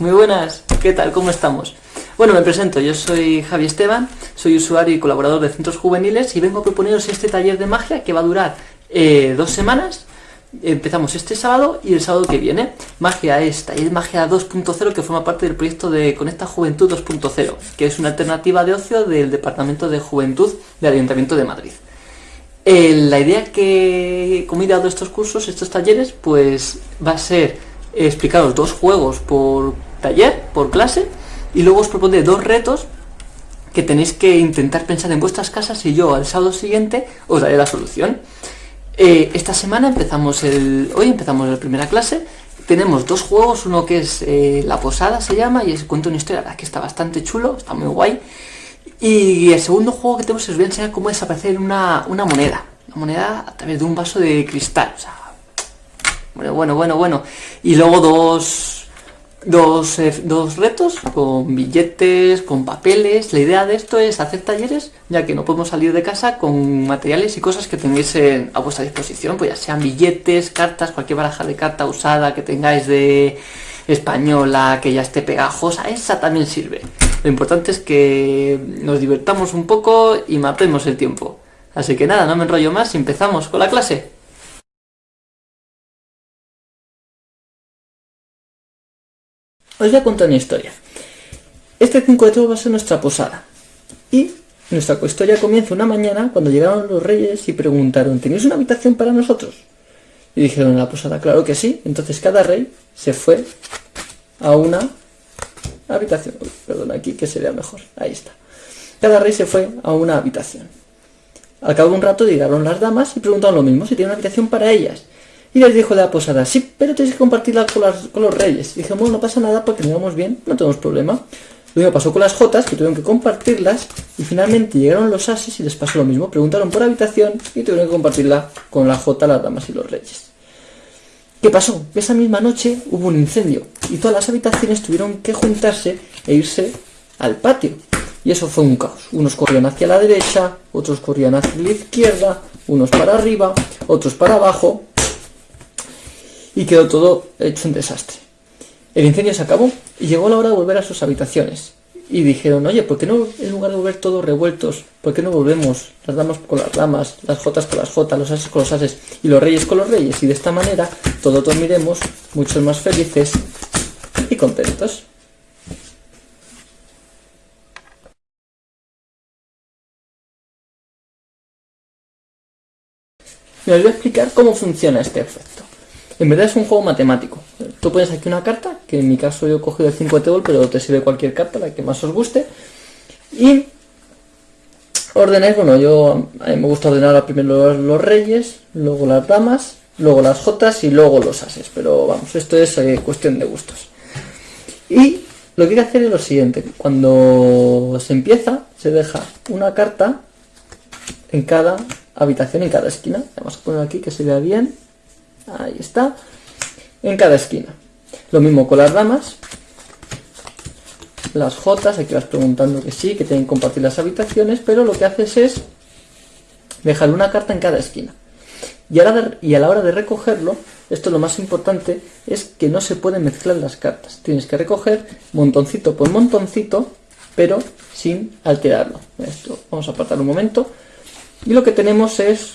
Muy buenas, ¿qué tal? ¿Cómo estamos? Bueno, me presento, yo soy Javi Esteban, soy usuario y colaborador de Centros Juveniles y vengo a proponeros este taller de magia que va a durar eh, dos semanas. Empezamos este sábado y el sábado que viene. Magia es taller magia 2.0 que forma parte del proyecto de Conecta Juventud 2.0, que es una alternativa de ocio del Departamento de Juventud del Ayuntamiento de Madrid. Eh, la idea que, he dado estos cursos, estos talleres, pues va a ser explicaros dos juegos por taller, por clase, y luego os propondré dos retos que tenéis que intentar pensar en vuestras casas y yo al sábado siguiente os daré la solución. Eh, esta semana empezamos el. Hoy empezamos la primera clase. Tenemos dos juegos, uno que es eh, La Posada se llama, y es cuento una historia que está bastante chulo, está muy guay. Y el segundo juego que tenemos os voy a enseñar cómo desaparecer una, una moneda. Una moneda a través de un vaso de cristal. Bueno, bueno, bueno, bueno. Y luego dos, dos, eh, dos retos con billetes, con papeles. La idea de esto es hacer talleres, ya que no podemos salir de casa con materiales y cosas que tengáis a vuestra disposición, pues ya sean billetes, cartas, cualquier baraja de carta usada que tengáis de española, que ya esté pegajosa, esa también sirve. Lo importante es que nos divertamos un poco y matemos el tiempo. Así que nada, no me enrollo más y empezamos con la clase. Os voy a contar una historia. Este 5 de todo va a ser nuestra posada. Y nuestra historia comienza una mañana cuando llegaron los reyes y preguntaron, ¿tenéis una habitación para nosotros? Y dijeron en la posada, claro que sí. Entonces cada rey se fue a una habitación. perdón, aquí que sería mejor. Ahí está. Cada rey se fue a una habitación. Al cabo de un rato llegaron las damas y preguntaron lo mismo, si tienen una habitación para ellas. Y les dijo de la posada, sí, pero tenéis que compartirla con, los reyes. Y bueno, no pasa nada porque nos bien, no tenemos problema. Lo mismo pasó con las jotas, que tuvieron que compartirlas, y finalmente llegaron los ases y les pasó lo mismo. Preguntaron por habitación y tuvieron que compartirla con la jota, las damas y los reyes. ¿Qué pasó? Esa misma noche hubo un incendio y todas las habitaciones tuvieron que juntarse e irse al patio. Y eso fue un caos. Unos corrían hacia la derecha, otros corrían hacia la izquierda, unos para arriba, otros para abajo, y quedó todo hecho un desastre. El incendio se acabó y llegó la hora de volver a sus habitaciones. Y dijeron, oye, ¿por qué no, en lugar de volver todos revueltos, por qué no volvemos las damas con las damas, las jotas con las jotas, los ases con los ases y los reyes con los reyes? Y de esta manera todos dormiremos muchos más felices y contentos. Me voy a explicar cómo funciona este efecto. En verdad es un juego matemático. Tú pones aquí una carta, que en mi caso yo he cogido el 5 de table, pero te sirve cualquier carta, la que más os guste. Y ordenáis, bueno, yo me gusta ordenar primero los, reyes, luego las damas, luego las jotas y luego los ases. Pero vamos, esto es eh, cuestión de gustos. Y lo que hay que hacer es lo siguiente. Cuando se empieza, se deja una carta en cada habitación, en cada esquina. Vamos a poner aquí que se vea bien Ahí está. En cada esquina. Lo mismo con las ramas. Las jotas, aquí vas preguntando que sí, que tienen que compartir las habitaciones, pero lo que haces es dejar una carta en cada esquina. Y, y a la hora de recogerlo, esto es lo más importante, es que no se pueden mezclar las cartas. Tienes que recoger montoncito por montoncito, pero sin alterarlo. Esto vamos a apartar un momento. Y lo que tenemos es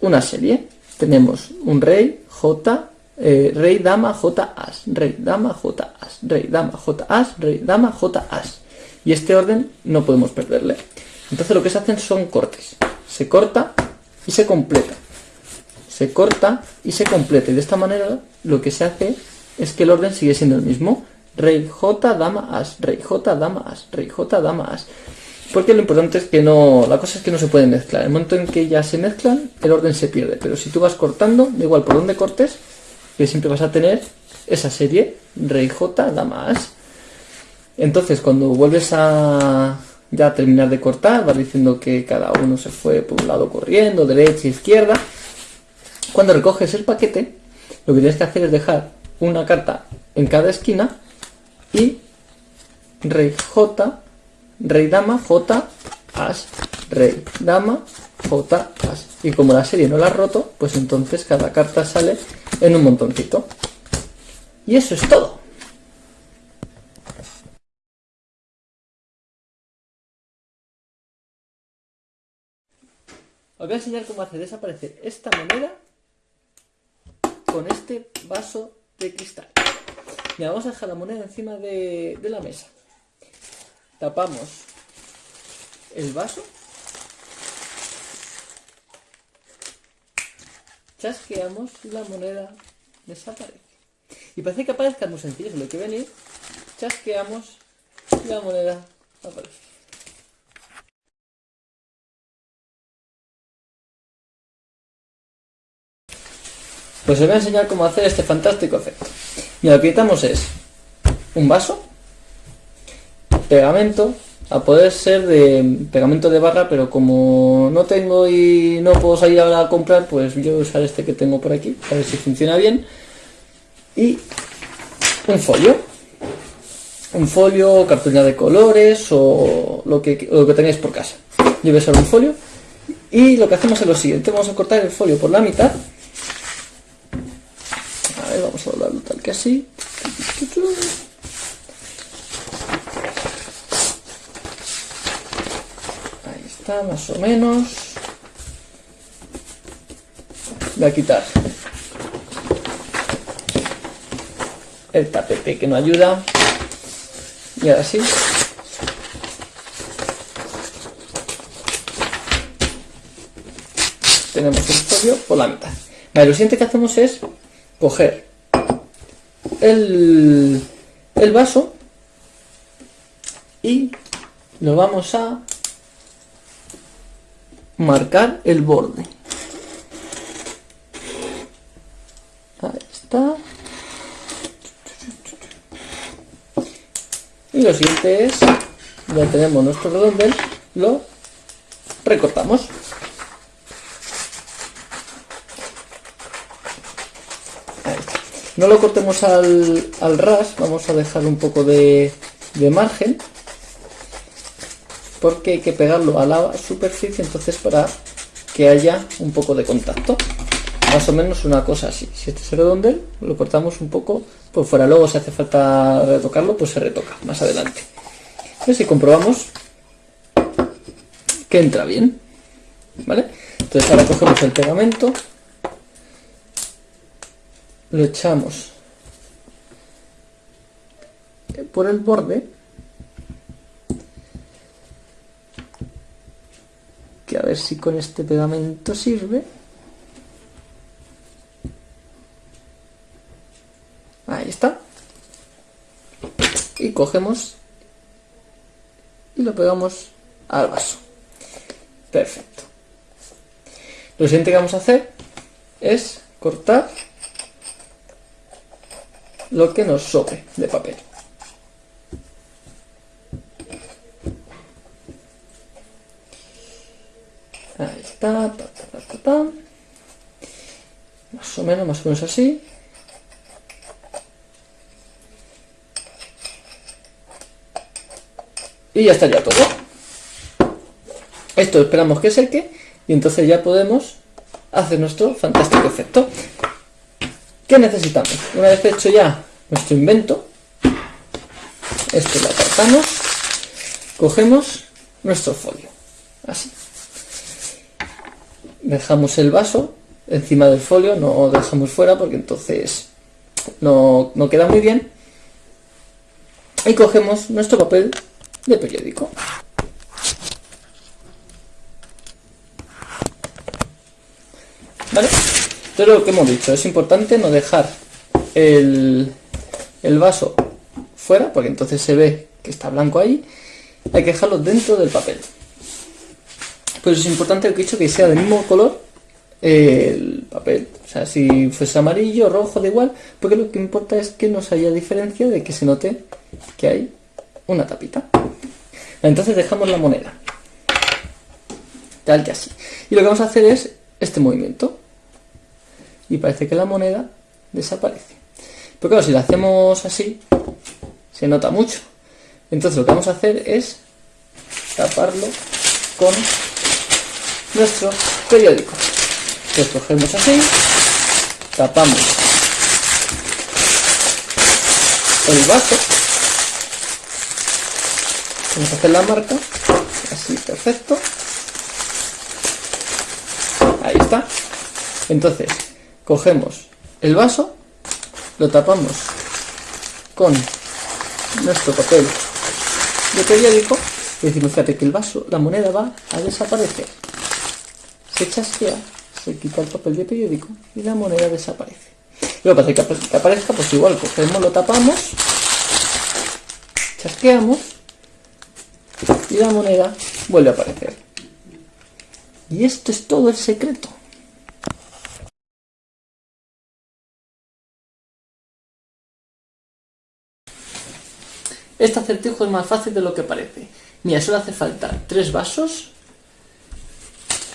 una serie. Tenemos un rey, J, eh, rey, dama, J, as, rey, dama, J, as, rey, dama, J, as, rey, dama, J, as. Y este orden no podemos perderle. Entonces lo que se hacen son cortes. Se corta y se completa. Se corta y se completa. Y de esta manera lo que se hace es que el orden sigue siendo el mismo. Rey, J, dama, as, rey, J, dama, as, rey, J, dama, as. Porque lo importante es que no, la cosa es que no se pueden mezclar. El momento en que ya se mezclan, el orden se pierde. Pero si tú vas cortando, da igual por donde cortes, que siempre vas a tener esa serie, rey J, dama as. Entonces cuando vuelves a ya terminar de cortar, vas diciendo que cada uno se fue por un lado corriendo, derecha, izquierda. Cuando recoges el paquete, lo que tienes que hacer es dejar una carta en cada esquina y rey J, rey, dama, J, as, rey, dama, J, as. Y como la serie no la ha roto, pues entonces cada carta sale en un montoncito. Y eso es todo. Os voy a enseñar cómo hacer desaparecer esta moneda con este vaso de cristal. Y vamos a dejar la moneda encima de la mesa. Tapamos el vaso. Chasqueamos la moneda desaparece. Y parece que aparezca muy sencillo, lo que venir, chasqueamos la moneda aparece. Pues os voy a enseñar cómo hacer este fantástico efecto. Y lo que necesitamos es un vaso, pegamento, a poder ser de pegamento de barra, pero como no tengo y no puedo salir ahora a comprar, pues yo voy a usar este que tengo por aquí, a ver si funciona bien. Y un folio. Un folio, cartulina de colores o lo que, lo que tengáis por casa. Yo voy a usar un folio. Y lo que hacemos es lo siguiente, vamos a cortar el folio por la mitad vamos a doblarlo tal que así. Ahí más o menos. Voy a quitar el tapete que no ayuda. Y ahora sí. Tenemos el folio por la mitad. Lo siguiente que hacemos es coger el, el vaso y lo vamos a marcar el borde. Ahí está. Y lo siguiente es, ya tenemos nuestro redondel, lo recortamos. No lo cortemos al, ras, vamos a dejar un poco de, margen porque hay que pegarlo a la superficie entonces para que haya un poco de contacto. Más o menos una cosa así. Si este es el redondel lo cortamos un poco por fuera. Luego si hace falta retocarlo pues se retoca más adelante. Y comprobamos que entra bien vale entonces ahora cogemos el pegamento lo echamos por el borde a ver si con este pegamento sirve. Ahí está. Y cogemos y lo pegamos al vaso. Perfecto. Lo siguiente que vamos a hacer es cortar lo que nos sobre de papel. Más o menos, más o menos así. Y ya estaría todo. Esto esperamos que seque y entonces ya podemos hacer nuestro fantástico efecto. ¿Qué necesitamos? Una vez hecho ya nuestro invento, esto lo apartamos, cogemos nuestro folio, así. Dejamos el vaso encima del folio, no dejamos fuera porque entonces no, no queda muy bien. Y cogemos nuestro papel de periódico. ¿Vale? Lo que hemos dicho, es importante no dejar el, vaso fuera, porque entonces se ve que está blanco ahí. Hay que dejarlo dentro del papel. Pues es importante lo que he dicho que sea del mismo color el papel. O sea, si fuese amarillo, rojo, da igual, porque lo que importa es que no se haya diferencia de que se note que hay una tapita. Entonces dejamos la moneda. Tal que así. Y lo que vamos a hacer es este movimiento y parece que la moneda desaparece. Pero claro, si lo hacemos así, se nota mucho. Entonces lo que vamos a hacer es taparlo con nuestro periódico. Lo cogemos así, tapamos el vaso, vamos a hacer la marca, así perfecto, está. Entonces, cogemos el vaso, lo tapamos con nuestro papel de periódico y decimos, fíjate que el vaso, la moneda va a desaparecer. Se chasquea, se quita el papel de periódico y la moneda desaparece. Y lo que es que aparezca, pues igual cogemos, lo tapamos, chasqueamos y la moneda vuelve a aparecer. Y esto es todo el secreto. Este acertijo es más fácil de lo que parece. Mira, solo hace falta tres vasos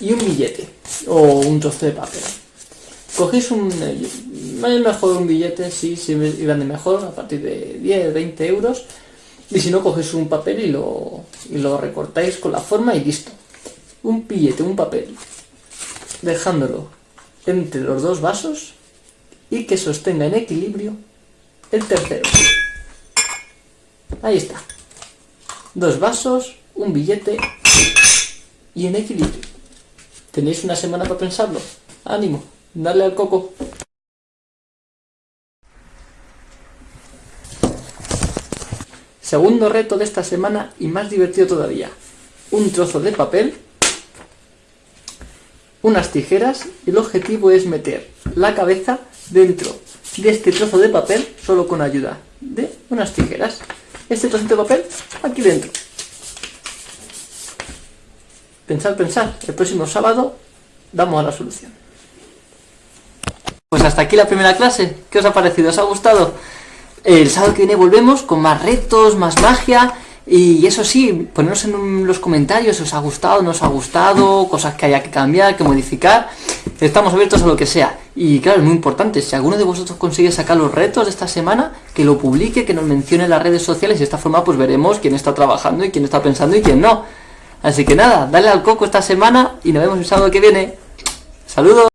y un billete o un trozo de papel. Cogéis un... Es mejor un billete, sí, si sí, grande mejor, a partir de 10, 20 euros. Y si no, cogéis un papel y lo, y lo recortáis con la forma y listo. Un billete, un papel, dejándolo entre los dos vasos y que sostenga en equilibrio el tercero. Ahí está. Dos vasos, un billete y en equilibrio. Tenéis una semana para pensarlo. Ánimo, dale al coco. Segundo reto de esta semana y más divertido todavía. Un trozo de papel, unas tijeras y el objetivo es meter la cabeza dentro de este trozo de papel solo con ayuda de unas tijeras este trocito de papel aquí dentro. Pensad, pensad, el próximo sábado damos a la solución. Pues hasta aquí la primera clase. ¿Qué os ha parecido? ¿Os ha gustado? El sábado que viene volvemos con más retos, más magia y eso sí, poneros en los comentarios si os ha gustado, no os ha gustado, cosas que haya que cambiar, que modificar. Estamos abiertos a lo que sea. Y claro, es muy importante, si alguno de vosotros consigue sacar los retos de esta semana, que lo publique, que nos mencione en las redes sociales y de esta forma pues veremos quién está trabajando y quién está pensando y quién no. Así que nada, dale al coco esta semana y nos vemos el sábado que viene. ¡Saludos!